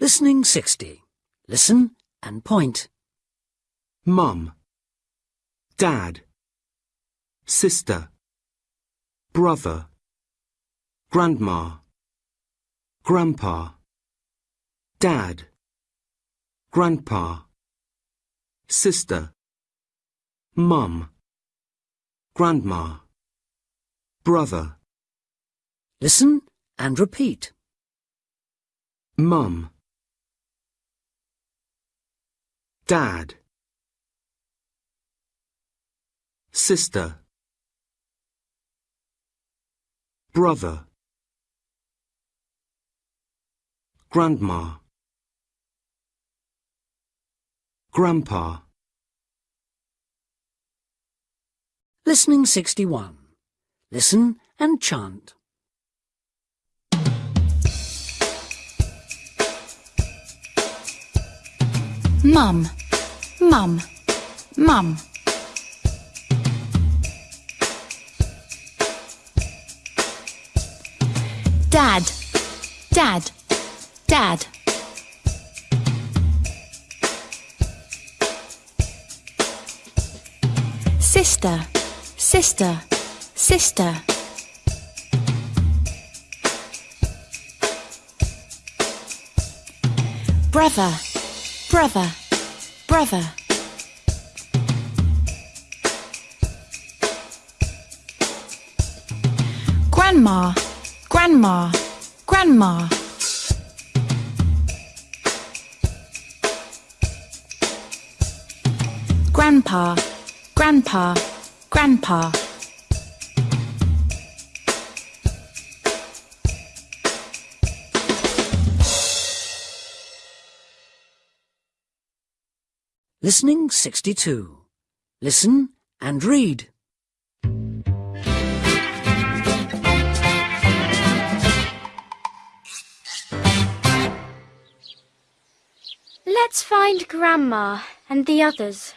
Listening 60. Listen and point. Mum, Dad, Sister, Brother, Grandma, Grandpa, Dad, Grandpa, Sister, Mum, Grandma, Brother, Listen and repeat. Mum, Dad, Sister, Brother, Grandma, Grandpa, Listening 61. Listen and chant. Mum, mum, mum. Dad, dad, dad. Sister, sister, sister. Brother, brother, brother. Grandma, grandma, grandma. Grandpa, grandpa, grandpa. Listening 62. Listen and read. Let's find Grandma and the others.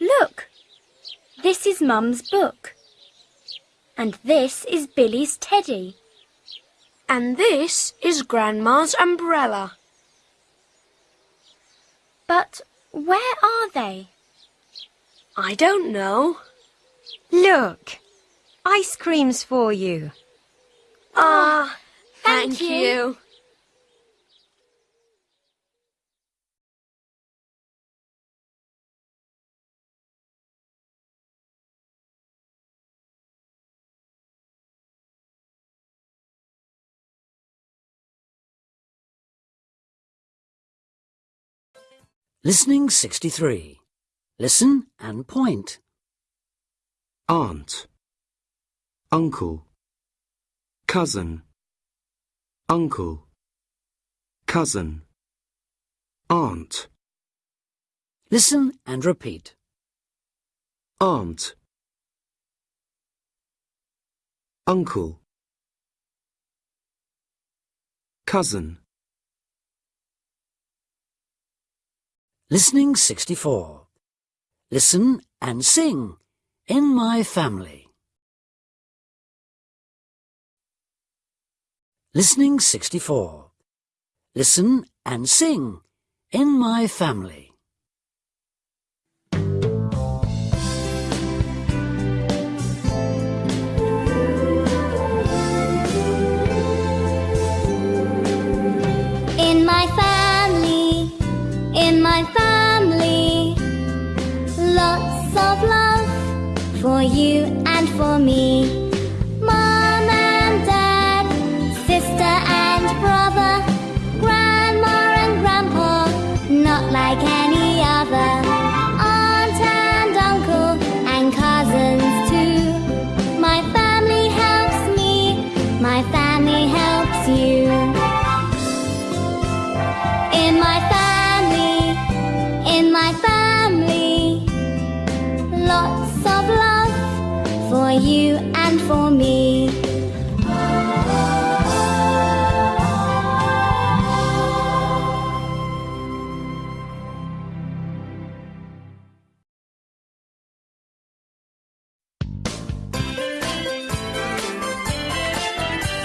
Look! This is Mum's book. And this is Billy's teddy. And this is Grandma's umbrella. But where are they? I don't know. Look, ice cream's for you. Ah, thank you. Listening 63. Listen and point. Aunt, Uncle, Cousin, Uncle, Cousin, Aunt, Listen and repeat. Aunt, Uncle, Cousin, Listening 64. Listen and sing. In my family. Listening 64. Listen and sing. In my family. Of love for you and for me. Mom and dad, sister and brother, grandma and grandpa, not like any other. Aunt and uncle and cousins too. My family helps me, my family helps you. For me.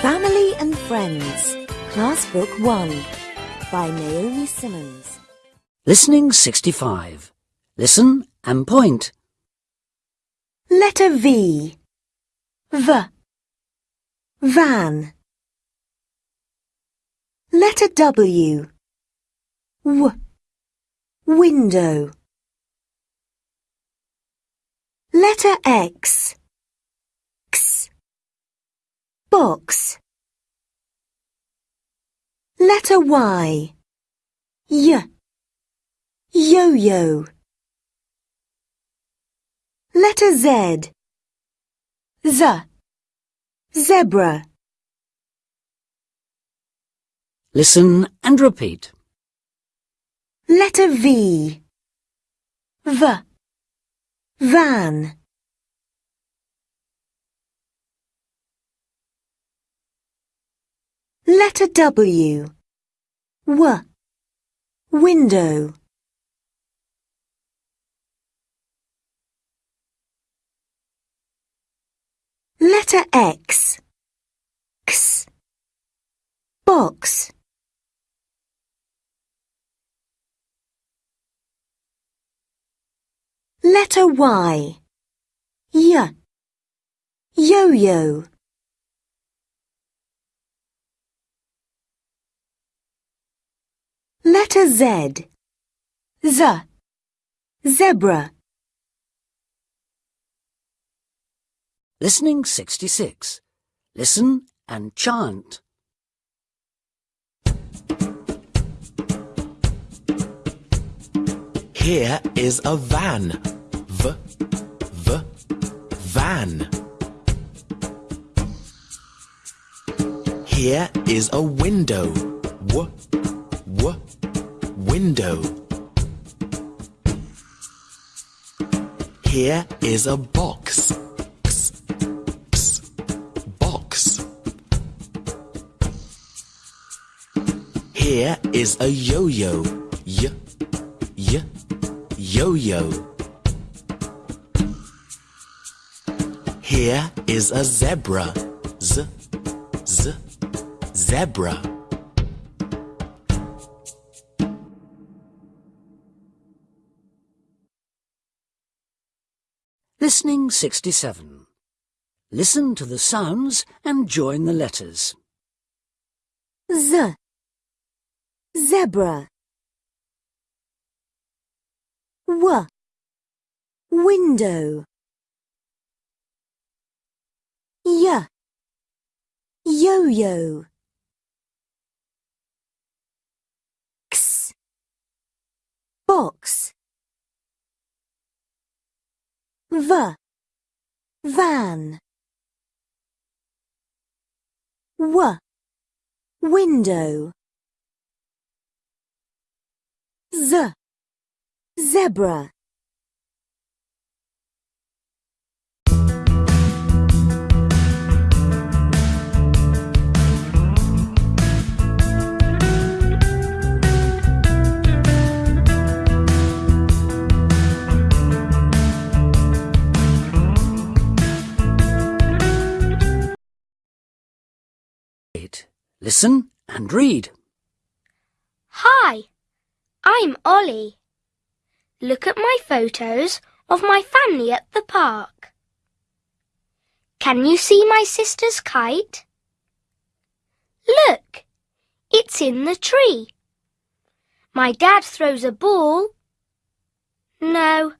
Family and friends. Class Book 1 by Naomi Simmons. Listening 65. Listen and point. Letter V. V. Van. Letter W. W. Window. Letter X. X. Box. Letter Y. Y. Yo-yo. Letter Z. Z. Zebra. Listen and repeat. Letter V. V. Van. Letter W. W. Window. Letter X. X. Box. Letter Y. Y. Yo-yo. Letter Z. Z. Zebra. Listening 66. Listen and chant. Here is a van. V, v, van. Here is a window. W, w, window. Here is a box. Here is a yo-yo. Y, y, yo-yo. Here is a zebra. Z, z, zebra. Listening 67. Listen to the sounds and join the letters. Z. Zebra. W. Window. Y. Yo-yo. X. Box. V. Van. W. Window. Z. Zebra. Eight. Listen and read. Hi, I'm Ollie. Look at my photos of my family at the park. Can you see my sister's kite? Look, it's in the tree. My dad throws a ball. No,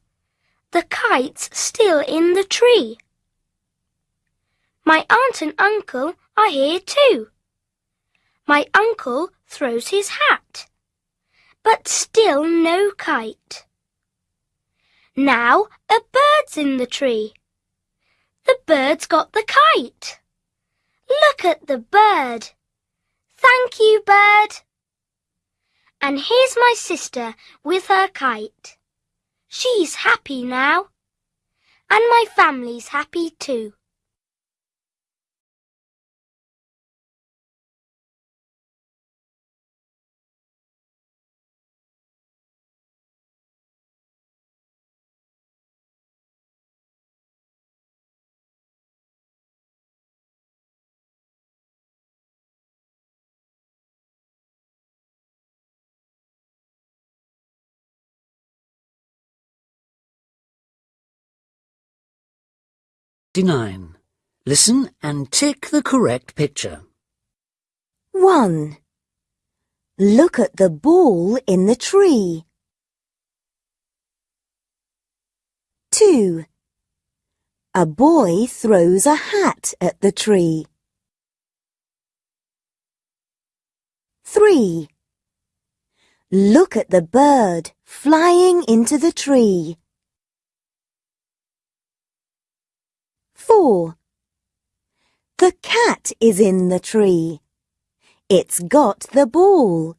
the kite's still in the tree. My aunt and uncle are here too. My uncle throws his hat, but still no kite. Now a bird's in the tree. The bird's got the kite. Look at the bird. Thank you, bird. And here's my sister with her kite. She's happy now. And my family's happy too. 59. Listen and tick the correct picture. 1. Look at the ball in the tree. 2. A boy throws a hat at the tree. 3. Look at the bird flying into the tree. 4. The cat is in the tree. It's got the ball.